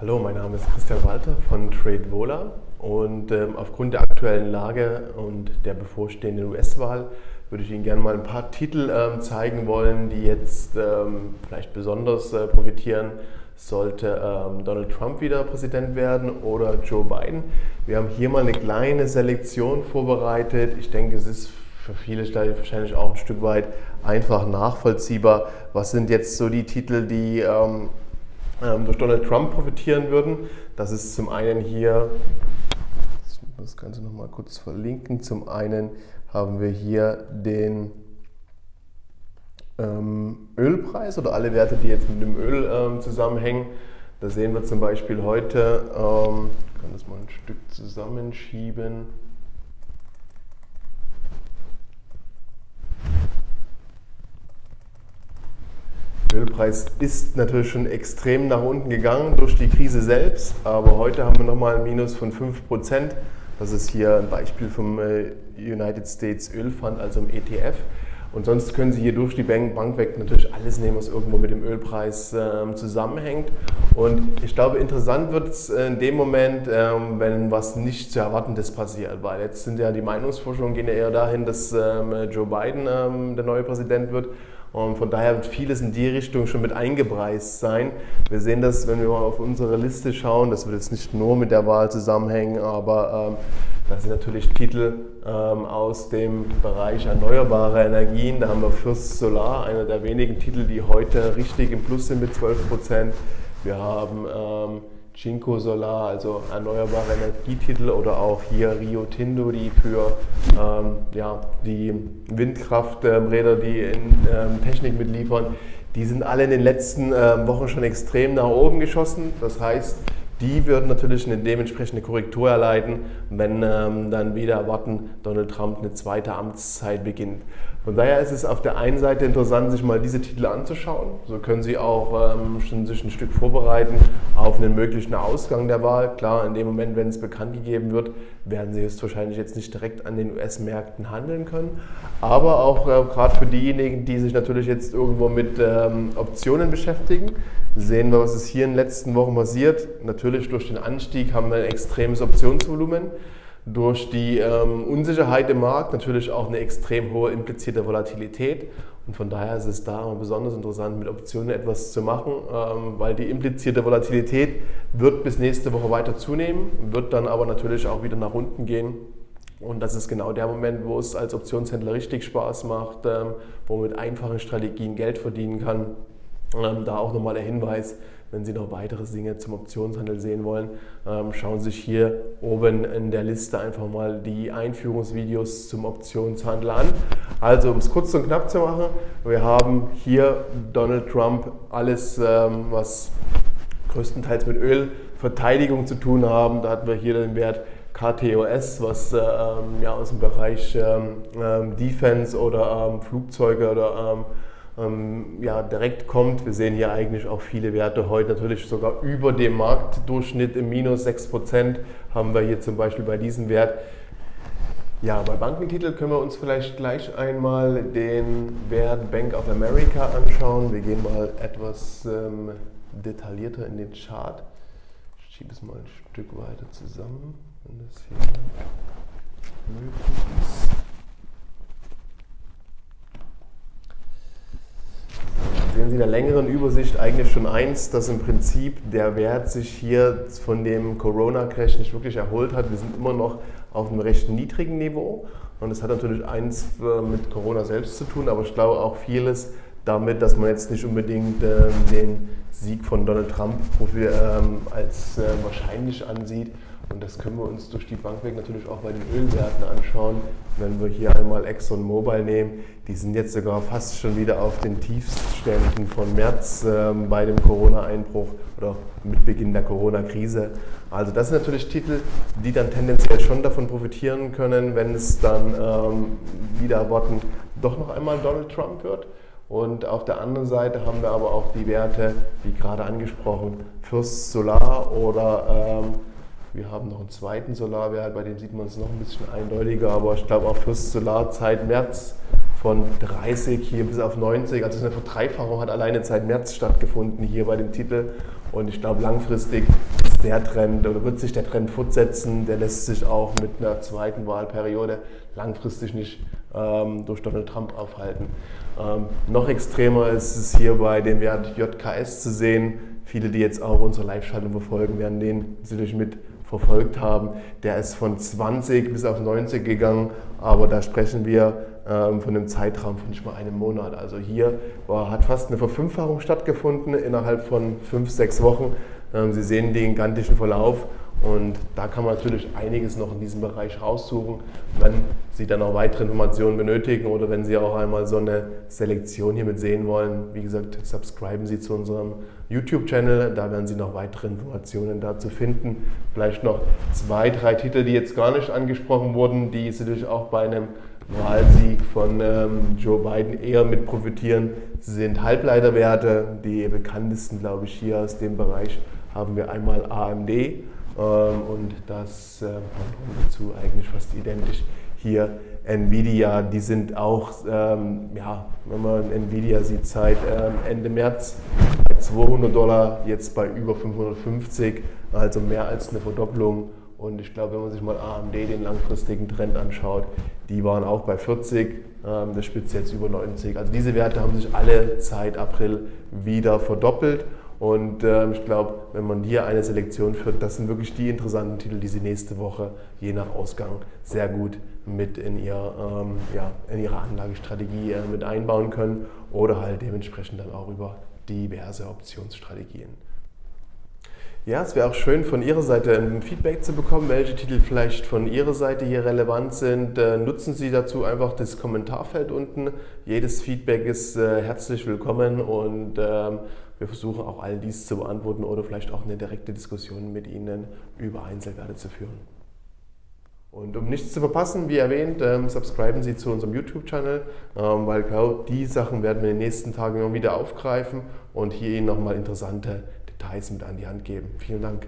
Hallo, mein Name ist Christian Walter von TradeVola und ähm, aufgrund der aktuellen Lage und der bevorstehenden US-Wahl würde ich Ihnen gerne mal ein paar Titel ähm, zeigen wollen, die jetzt ähm, vielleicht besonders äh, profitieren, sollte ähm, Donald Trump wieder Präsident werden oder Joe Biden. Wir haben hier mal eine kleine Selektion vorbereitet. Ich denke, es ist für viele wahrscheinlich auch ein Stück weit einfach nachvollziehbar. Was sind jetzt so die Titel, die ähm, durch Donald Trump profitieren würden. Das ist zum einen hier, das Ganze nochmal kurz verlinken, zum einen haben wir hier den ähm, Ölpreis oder alle Werte, die jetzt mit dem Öl ähm, zusammenhängen. Da sehen wir zum Beispiel heute, ähm, ich kann das mal ein Stück zusammenschieben. Ölpreis ist natürlich schon extrem nach unten gegangen durch die Krise selbst, aber heute haben wir nochmal ein Minus von 5%. Das ist hier ein Beispiel vom äh, United States Ölfund, also im ETF. Und sonst können Sie hier durch die Bank weg natürlich alles nehmen, was irgendwo mit dem Ölpreis ähm, zusammenhängt. Und ich glaube, interessant wird es in dem Moment, ähm, wenn was nicht zu erwartendes passiert. Weil jetzt sind ja die Meinungsforschungen gehen ja eher dahin, dass ähm, Joe Biden ähm, der neue Präsident wird. Und von daher wird vieles in die Richtung schon mit eingepreist sein. Wir sehen das, wenn wir mal auf unsere Liste schauen, das wird jetzt nicht nur mit der Wahl zusammenhängen, aber ähm, das sind natürlich Titel ähm, aus dem Bereich erneuerbare Energien. Da haben wir Fürst Solar, einer der wenigen Titel, die heute richtig im Plus sind mit 12 Prozent. Wir haben ähm, Cinco Solar, also erneuerbare Energietitel oder auch hier Rio Tinto, die für ähm, ja, die Windkrafträder, die in ähm, Technik mitliefern, die sind alle in den letzten ähm, Wochen schon extrem nach oben geschossen. Das heißt, die würden natürlich eine dementsprechende Korrektur erleiden, wenn ähm, dann wieder erwarten, Donald Trump eine zweite Amtszeit beginnt. Von daher ist es auf der einen Seite interessant, sich mal diese Titel anzuschauen. So können Sie auch ähm, schon sich ein Stück vorbereiten auf einen möglichen Ausgang der Wahl. Klar, in dem Moment, wenn es bekannt gegeben wird, werden Sie wahrscheinlich jetzt nicht direkt an den US-Märkten handeln können. Aber auch äh, gerade für diejenigen, die sich natürlich jetzt irgendwo mit ähm, Optionen beschäftigen, sehen wir, was ist hier in den letzten Wochen passiert. Natürlich durch den Anstieg haben wir ein extremes Optionsvolumen durch die ähm, Unsicherheit im Markt natürlich auch eine extrem hohe implizierte Volatilität. Und von daher ist es da besonders interessant, mit Optionen etwas zu machen, ähm, weil die implizierte Volatilität wird bis nächste Woche weiter zunehmen, wird dann aber natürlich auch wieder nach unten gehen. Und das ist genau der Moment, wo es als Optionshändler richtig Spaß macht, ähm, wo man mit einfachen Strategien Geld verdienen kann. Ähm, da auch nochmal der Hinweis, wenn Sie noch weitere Dinge zum Optionshandel sehen wollen, ähm, schauen Sie sich hier oben in der Liste einfach mal die Einführungsvideos zum Optionshandel an. Also um es kurz und knapp zu machen, wir haben hier Donald Trump, alles ähm, was größtenteils mit Ölverteidigung zu tun haben. Da hatten wir hier den Wert KTOS, was ähm, ja, aus dem Bereich Defense oder Flugzeuge oder ähm, ja, direkt kommt. Wir sehen hier eigentlich auch viele Werte heute natürlich sogar über dem Marktdurchschnitt im Minus 6% haben wir hier zum Beispiel bei diesem Wert. Ja, bei Bankentitel können wir uns vielleicht gleich einmal den Wert Bank of America anschauen. Wir gehen mal etwas ähm, detaillierter in den Chart. Ich schiebe es mal ein Stück weiter zusammen, wenn das hier möglich ist. sehen Sie in der längeren Übersicht eigentlich schon eins, dass im Prinzip der Wert sich hier von dem Corona-Crash nicht wirklich erholt hat. Wir sind immer noch auf einem recht niedrigen Niveau und das hat natürlich eins äh, mit Corona selbst zu tun, aber ich glaube auch vieles damit, dass man jetzt nicht unbedingt äh, den Sieg von Donald Trump ähm, als äh, wahrscheinlich ansieht und das können wir uns durch die Bank weg natürlich auch bei den Ölwerten anschauen. Wenn wir hier einmal Exxon Mobil nehmen, die sind jetzt sogar fast schon wieder auf den Tiefständen von März ähm, bei dem Corona-Einbruch oder mit Beginn der Corona-Krise. Also das sind natürlich Titel, die dann tendenziell schon davon profitieren können, wenn es dann ähm, wieder erwarten doch noch einmal Donald Trump wird. Und auf der anderen Seite haben wir aber auch die Werte, wie gerade angesprochen, Fürst Solar oder ähm, wir haben noch einen zweiten Solarwert, bei dem sieht man es noch ein bisschen eindeutiger, aber ich glaube auch fürs Solarzeit März von 30 hier bis auf 90, also eine Verdreifachung hat alleine seit März stattgefunden hier bei dem Titel. Und ich glaube, langfristig ist der Trend oder wird sich der Trend fortsetzen. Der lässt sich auch mit einer zweiten Wahlperiode langfristig nicht ähm, durch Donald Trump aufhalten. Ähm, noch extremer ist es hier bei dem Wert JKS zu sehen. Viele, die jetzt auch unsere Live-Schaltung verfolgen, werden den sicherlich mit verfolgt haben. Der ist von 20 bis auf 90 gegangen, aber da sprechen wir ähm, von einem Zeitraum von nicht mal einem Monat. Also hier war, hat fast eine Verfünffachung stattgefunden innerhalb von fünf, sechs Wochen. Ähm, Sie sehen den gigantischen Verlauf und da kann man natürlich einiges noch in diesem Bereich raussuchen. Wenn Sie dann noch weitere Informationen benötigen oder wenn Sie auch einmal so eine Selektion hiermit sehen wollen, wie gesagt, subscriben Sie zu unserem YouTube-Channel. Da werden Sie noch weitere Informationen dazu finden. Vielleicht noch zwei, drei Titel, die jetzt gar nicht angesprochen wurden, die sicherlich auch bei einem Wahlsieg von ähm, Joe Biden eher mit profitieren, sind Halbleiterwerte. Die bekanntesten, glaube ich, hier aus dem Bereich haben wir einmal AMD und das äh, dazu eigentlich fast identisch hier Nvidia. Die sind auch, ähm, ja, wenn man Nvidia sieht, seit ähm, Ende März bei 200 Dollar, jetzt bei über 550, also mehr als eine Verdopplung. Und ich glaube, wenn man sich mal AMD den langfristigen Trend anschaut, die waren auch bei 40, ähm, der spitzt jetzt über 90. Also diese Werte haben sich alle seit April wieder verdoppelt. Und ähm, ich glaube, wenn man hier eine Selektion führt, das sind wirklich die interessanten Titel, die Sie nächste Woche je nach Ausgang sehr gut mit in, ihr, ähm, ja, in Ihre Anlagestrategie äh, mit einbauen können oder halt dementsprechend dann auch über diverse Optionsstrategien. Ja, es wäre auch schön von Ihrer Seite ein Feedback zu bekommen, welche Titel vielleicht von Ihrer Seite hier relevant sind. Äh, nutzen Sie dazu einfach das Kommentarfeld unten. Jedes Feedback ist äh, herzlich willkommen und ähm, wir versuchen auch all dies zu beantworten oder vielleicht auch eine direkte Diskussion mit Ihnen über Einzelwerte zu führen. Und um nichts zu verpassen, wie erwähnt, ähm, subscriben Sie zu unserem YouTube-Channel, ähm, weil genau die Sachen werden wir in den nächsten Tagen immer wieder aufgreifen und hier Ihnen nochmal interessante Details mit an die Hand geben. Vielen Dank.